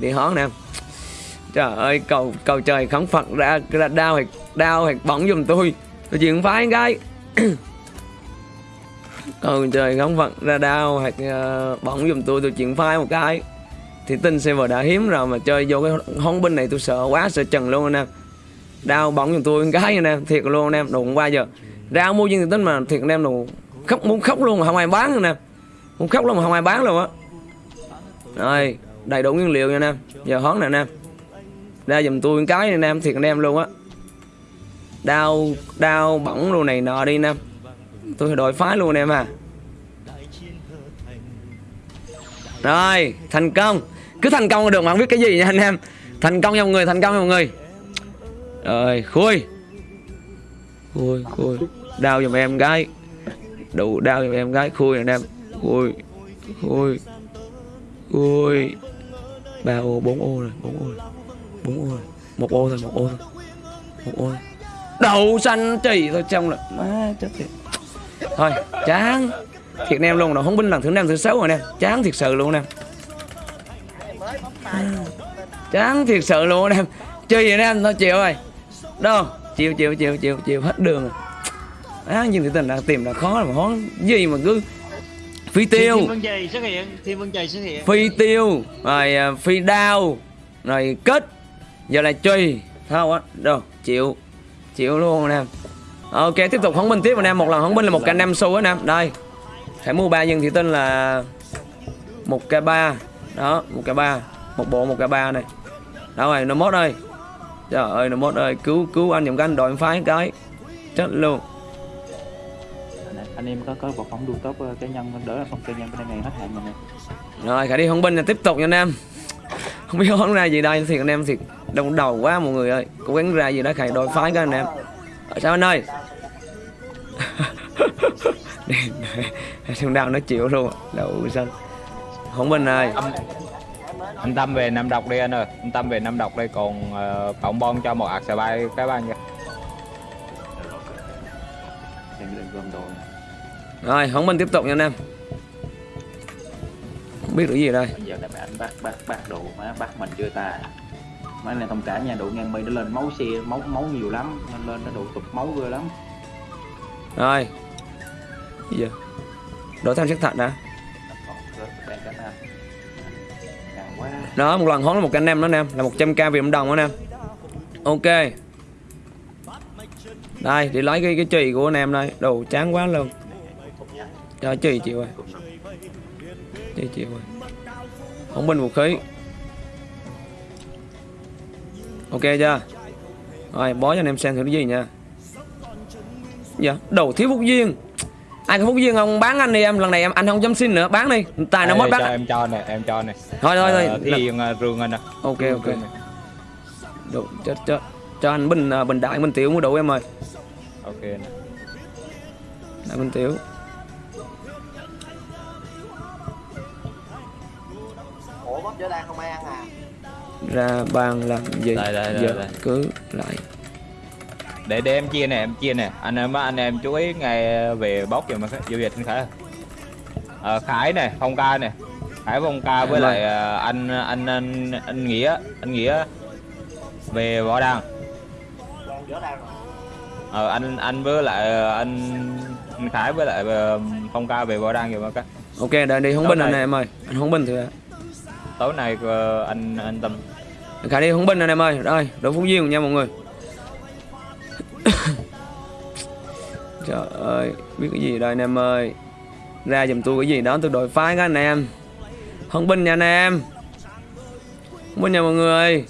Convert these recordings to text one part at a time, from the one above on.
đi hón nè. Trời ơi cầu cầu trời khấn phật ra ra đau hoặc đau hoặc bỏng giùm tôi. Tôi chuyện phái gái. Cầu trời khấn phật ra đau hoặc uh, ờ, bỏng giùm tôi tôi chuyện phái một cái. Thì tin server đã hiếm rồi mà chơi vô cái hón binh này tôi sợ quá sợ trần luôn anh em đau bỏng giùm tôi cái anh em thiệt luôn anh em đụng qua giờ. Ra mua viên thì tính mà thiệt anh em đồ khóc muốn khóc luôn mà không ai bán anh em muốn khóc luôn mà không ai bán luôn á. Rồi đầy đủ nguyên liệu nha anh em. Giờ hớn nè anh em. Ra dùm tôi cái này anh em, thiệt anh em luôn á. Đau đau bỏng luôn này nọ đi anh em. Tôi đổi phái luôn anh em à. Rồi, thành công. Cứ thành công là được mà không biết cái gì nha anh em. Thành công nha mọi người, thành công nha mọi người. Rồi, khui. Khui khui. Đau giùm em gái. Đủ đau giùm em gái. Khui nè anh em. Khui khui khui ba ô, bốn ô rồi, bốn ô rồi. Bốn ô rồi. Một ô thôi, một ô thôi. Một ô thôi. Đậu xanh chỉ thôi trong là má, chết tiệt thôi, chán. Thiệt anh em luôn rồi, không binh lần thứ năm, thứ sáu rồi nè. Chán thiệt sự luôn nè. Chán thiệt sự luôn anh em chơi gì nè em thôi, chịu rồi. Đâu? Chịu chịu chịu chịu chịu. Hết đường rồi. Á nhưng thì tình là tìm là khó mà khó. Gì mà cứ phi tiêu. Thiên Vân Trì xuất hiện, Thiên Vân Trì xuất hiện. phi tiêu rồi à, phi đao rồi kết. Giờ là truy không á đâu chịu chịu luôn anh em ok tiếp tục hóng binh tiếp anh em một lần hóng binh là một k năm xu anh em đây phải mua ba nhân thị tinh là một k ba. Đó một k ba một bộ một k ba này. Đâu rồi nó mốt ơi. Trời ơi nó mốt ơi cứu cứu anh cái anh đội phái cái. Chết luôn anh em có có một phóng đu tốt ờ, cá nhân đỡ là không cá nhân bên này hết hạn rồi nè. Rồi khả đi hồng binh là tiếp tục nha anh em. Không biết hóng ra gì đây thiệt anh em thiệt Đông đầu quá mọi người ơi. Cố gắng ra gì đó khải đội phái các anh em. Ở sao anh ơi? Thằng đào nó chịu luôn Đậu xanh Hồng binh ơi. Anh tâm về năm độc đi anh ơi. Anh tâm về năm độc đây còn uh, cộng bon cho một ạc xà bay cái ban nha Rồi hồng binh tiếp tục nha anh em. Không biết được gì đây? Bây giờ là anh bắt bắt bắt đồ má bắt mình chưa ta? Mấy này thông cả nha độ ngang mi nó lên máu xe máu máu nhiều lắm nên lên nó độ tụt máu ghê lắm. Rồi. Gì vậy? Đổ thêm chất thạch đã Đó một lần hóng là một anh em đó anh em Là 100k Việt đồng đó anh em. Ok. Đây để lấy cái cái chì của anh em đây. Đồ chán quá luôn Cho chì chịu rồi Chì chịu rồi Không binh vũ khí. Ok chưa? Rồi bó cho anh em xem thử cái gì nha. Dạ đầu thiếu phúc duyên. Ai có phúc duyên không? Bán anh đi em Lần này em anh không dám xin nữa. Bán đi. Tài nó mất cho bán em cho nè em cho nè. Thôi thôi thôi. Ờ, Thiên uh, rương anh nè. Ok ok. Đủ, cho, cho, cho anh bình à, bình đại bình tiểu mua đủ em ơi. Ok nè. Đại bình tiểu chở đang không ai ăn à. Ra bàn làm gì? Đây, đây, đây, Giờ đây. cứ lại. Để để em chia nè em chia nè. Anh em anh em chú ý ngày về bóc rồi mà giao dịch anh khải ờ, khải nè phong ca nè. Khải phong ca với Em ơi. lại ờ, anh anh anh anh nghĩa anh nghĩa về võ đăng. Rồi ờ, anh anh với lại ờ, anh anh khải với lại phong ca về võ đăng rồi mà các Ok đợi đi không bình anh này? em ơi. Anh không bình thì tối nay ờ, anh anh tâm. Khả đi không binh anh em ơi. Đây đội phúc duyên nha mọi người. Trời ơi Biết cái gì đây anh em ơi? Ra giùm tôi cái gì đó tôi đổi phái các anh em. Không binh nha anh em. Không binh nha mọi người.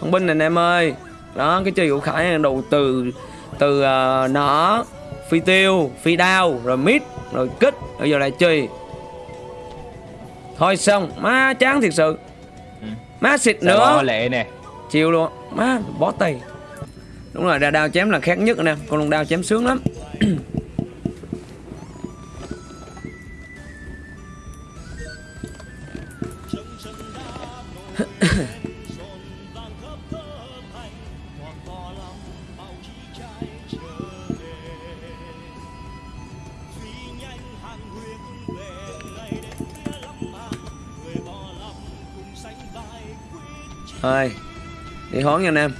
Không binh nè anh em ơi. Đó cái chơi của Khải đầu từ Từ ờ, uh, nỏ Phi tiêu Phi đao Rồi mít Rồi kích. Bây giờ lại chơi Thôi xong Má chán thiệt sự. Ừ. Má xịt Gòn nữa. lệ nè. Chiều luôn. Má bó tay. Đúng rồi ra đao chém là khác nhất nè. Con lông đao chém sướng lắm Thôi Đi hón nha anh em.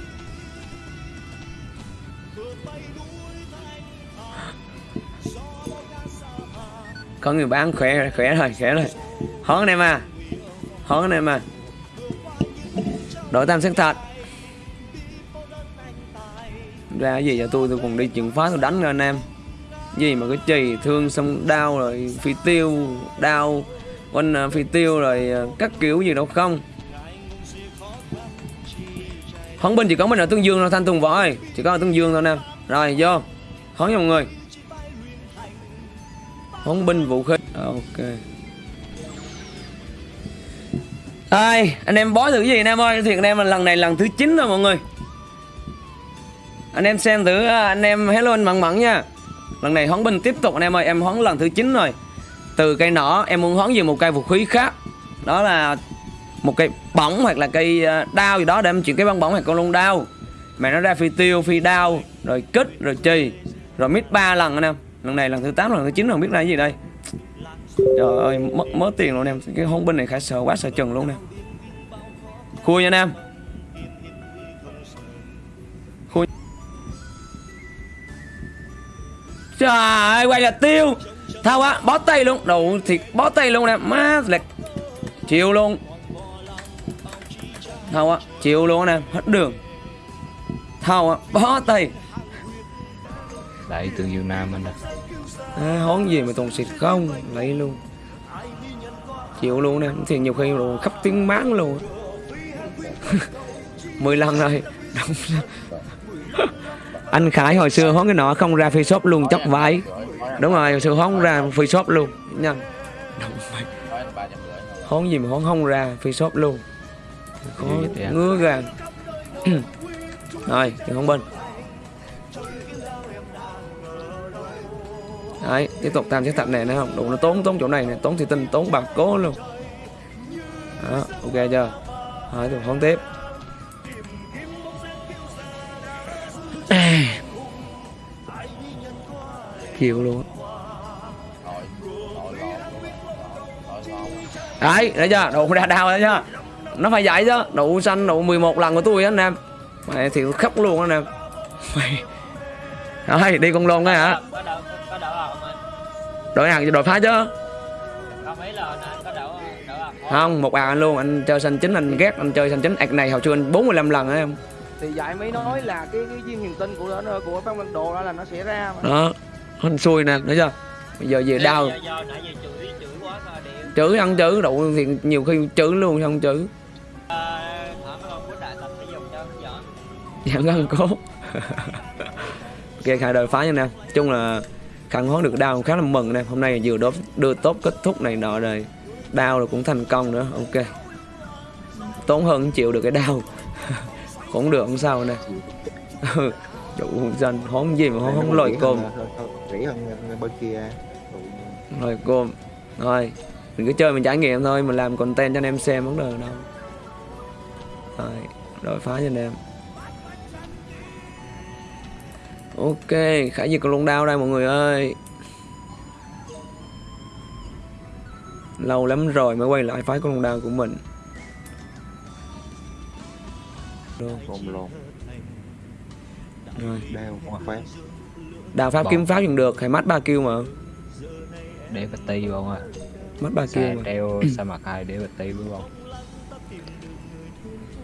Có người bán khỏe khỏe rồi khỏe rồi. Hón anh em à. Hón anh em à. Đổi tam sắc thật. Ra cái gì cho tôi tôi còn đi chừng phá, tôi đánh rồi anh em. Gì mà cái chì, thương xong đau rồi, phi tiêu, đau, quanh à, phi tiêu rồi à, các kiểu gì đâu không. Hón binh chỉ có mình ở Tương Dương thôi, Thanh Tùng Võ ơi. Chỉ có ở Tương Dương thôi nè. Rồi, vô. Hón cho mọi người. Hón binh vũ khí Ok. Đây anh em bói thử gì anh em ơi? Thiệt anh em là lần này lần thứ 9 rồi mọi người. Anh em xem thử à, anh em hello anh mặn mặn nha. Lần này hón binh tiếp tục anh em ơi, Em hón lần thứ 9 rồi. Từ cây nỏ, em muốn hón về một cây vũ khí khác. Đó là một cây bóng hoặc là cây ờ, đao gì đó để em chuyển cái băng bóng hoặc con lông đao. Mà nó ra phi tiêu, phi đao, rồi kích, rồi chì, rồi mít ba lần anh em. Lần này lần thứ 8 lần thứ 9 lần biết là cái gì đây? Trời ơi, mất mớ tiền luôn em. Cái hôn binh này khá sợ quá, sợ chừng luôn nè. Khui nha anh em. Khui. Trời ơi quay là tiêu. Thao quá bó tay luôn. Đủ thịt bó tay luôn nè. Má, lệch. Chiều luôn thâu á chịu luôn nè hết đường. Thâu á bó tay. Đại tương dương nam anh ạ. À, hón gì mà toàn xịt không lấy luôn. Chịu luôn nè thì nhiều khi đồ khắp tiếng máng luôn. Mười lần rồi. Rồi. anh khải hồi xưa hón cái nọ không ra phi shop luôn chóc vải đúng rồi hồi xưa hón ra phi shop luôn nha hón gì mà hón không ra phi shop luôn có ngứa gan rồi thì không bên đấy tiếp tục tam chiếc thạch này nữa không? Đủ nó tốn tốn chỗ này này tốn thì tinh tốn bạc cố luôn. Đó ok chưa? Rồi thì không tiếp. Chịu luôn. Đấy đấy chưa? Đủ ra đau đấy chưa nó phải vậy chứ đủ xanh đủ 11 lần của tôi á anh em. Mày thì khóc luôn á anh em. Mày. Rồi đi con lôn đó hả? Anh đội hàng đội phá chứ? Anh không không một à anh luôn. Anh chơi xanh chính anh ghét anh chơi xanh chính ạc này hồi xưa anh 45 lần á em. Thì vậy mới nói là cái cái viên hiền tinh của nó của phong văn đồ đó là nó sẽ ra mà. đó. Anh xui nè thấy chưa? Bây giờ về đau. chửi chữ ăn chữ đủ thì nhiều khi chữ luôn không chữ Dạ, vâng, giảm ăn cố ok khai đời phá nha nè. Chung là khăn hóa được đau khá là mừng nè. Hôm nay vừa đốt đưa tốt kết thúc này nọ rồi đau rồi cũng thành công nữa. Ok. Tốn hơn chịu được cái đau cũng được, không sao nè. Ừ, chủ đủ danh hón gì mà hón không lòi cơm. Rỉ hơn bên kia lòi cơm. Rồi, mình cứ chơi mình trải nghiệm thôi, mình làm content cho anh em xem, vấn đề đâu rồi rồi phá cho anh em ok khải diệt con lông đao đây mọi người ơi. Lâu lắm rồi mới quay lại phái con lông đao của mình. Lồn lồn rồi. đeo khoét đào pháp Bỏ. kiếm pháp dùng được hay mắt ba kêu mà? Để bạch ti không à mắt ba kêu treo sa mạc hai để bạch ti đúng không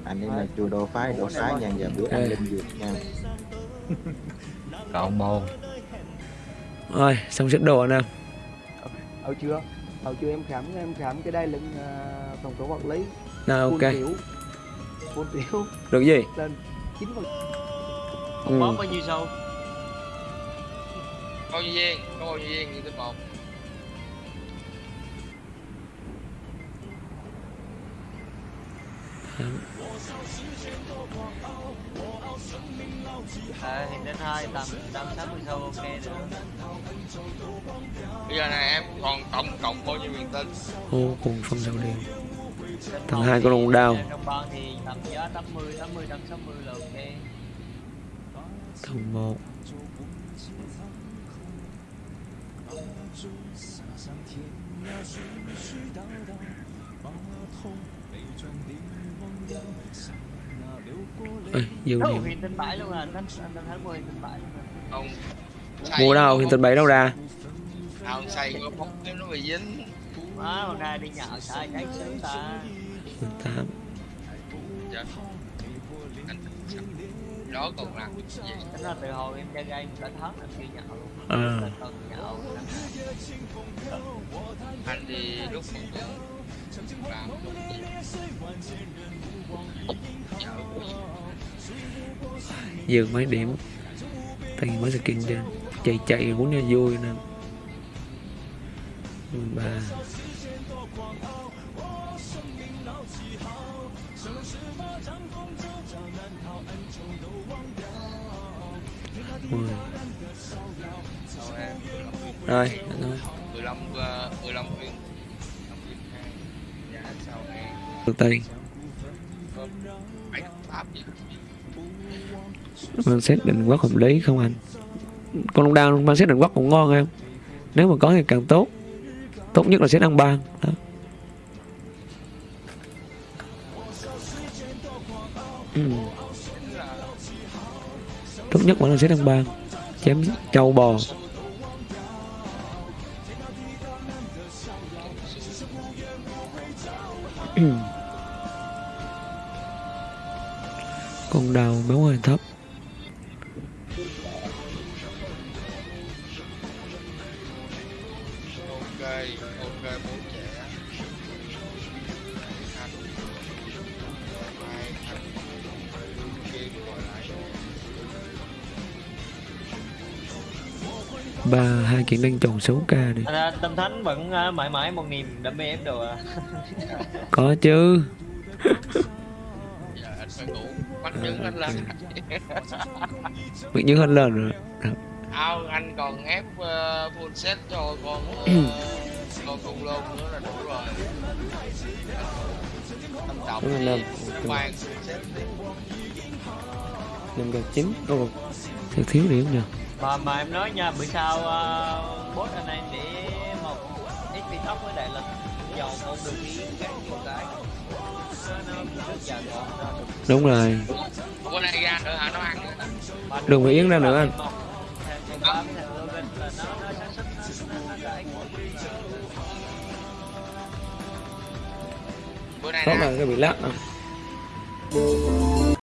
anh ấy là chùa đồ phái đồ phái nhà giờ bữa ăn linh dược nha còn môn rồi xong xếp đồ anh em Hồi chưa? Hồi chưa em khám em khám cái đai lưng uh, phòng số quản lý. nào ok tiểu. Full tiểu được gì lên 9 phần ừ. bóng bao nhiêu sâu Bao nhiêu viên? Có bao nhiêu viên? Như tên một à, hiện đến hai tầm tầm sáu mươi sâu ok nữa Bây giờ này em còn tổng cộng bao nhiêu viên tinh? ô cùng phong sao Đến Thằng hai con lông đao. trong ban thì tầm giá 80 80 trăm 60 là ok thằng một Ê, dư luôn à? Mua à. Ông mua đâu hiện tình bảy đâu ra? Ông xay có bóng cái nó bị dính. Má hôm nay đi nhậu sao cháy sớm ta. Tám. Dạ. Anh Đó còn làm cái gì? Tính ra từ hồi em chơi game đã tháng anh đi nhậu. Nay. Anh đi lúc tuần làm gì mấy điểm tiền mấy skin trên? Chạy chạy, muốn như vui nè. 13 10 rồi thôi 15 15 viên 15 viên hai Dạ sau em từ tây mang xét định quốc hợp lý không anh? Con long đao mang xét định quốc cũng ngon em. Nếu mà có thì càng tốt. Tốt nhất là xét ăn ban đó. Ừ. tốt nhất vẫn là xét ăn ban chém trâu bò. con đào máu hơi thấp. Ok ok bố trẻ. Ba hai kiện đang tròn số k đi. Anh, à, Tâm Thánh vẫn à, mãi mãi một niềm đam mê em đồ à. Có chứ. Giờ anh phải ngủ. Bắt chứng anh lên. rồi. Ao anh còn ép uh, full set cho con uh, con khủng long nữa là đủ rồi. Tâm trọng thì full set đi. Năm gần chín ô thiếu thiếu điểm nhờ mà mà em nói nha bữa sau uh, boss anh em để một XP top với đại lực. Dầu con đường đi cái. Nhiều cái được đúng rồi. Đừng có yến ra nữa anh. Tốt là cái bị lắc à.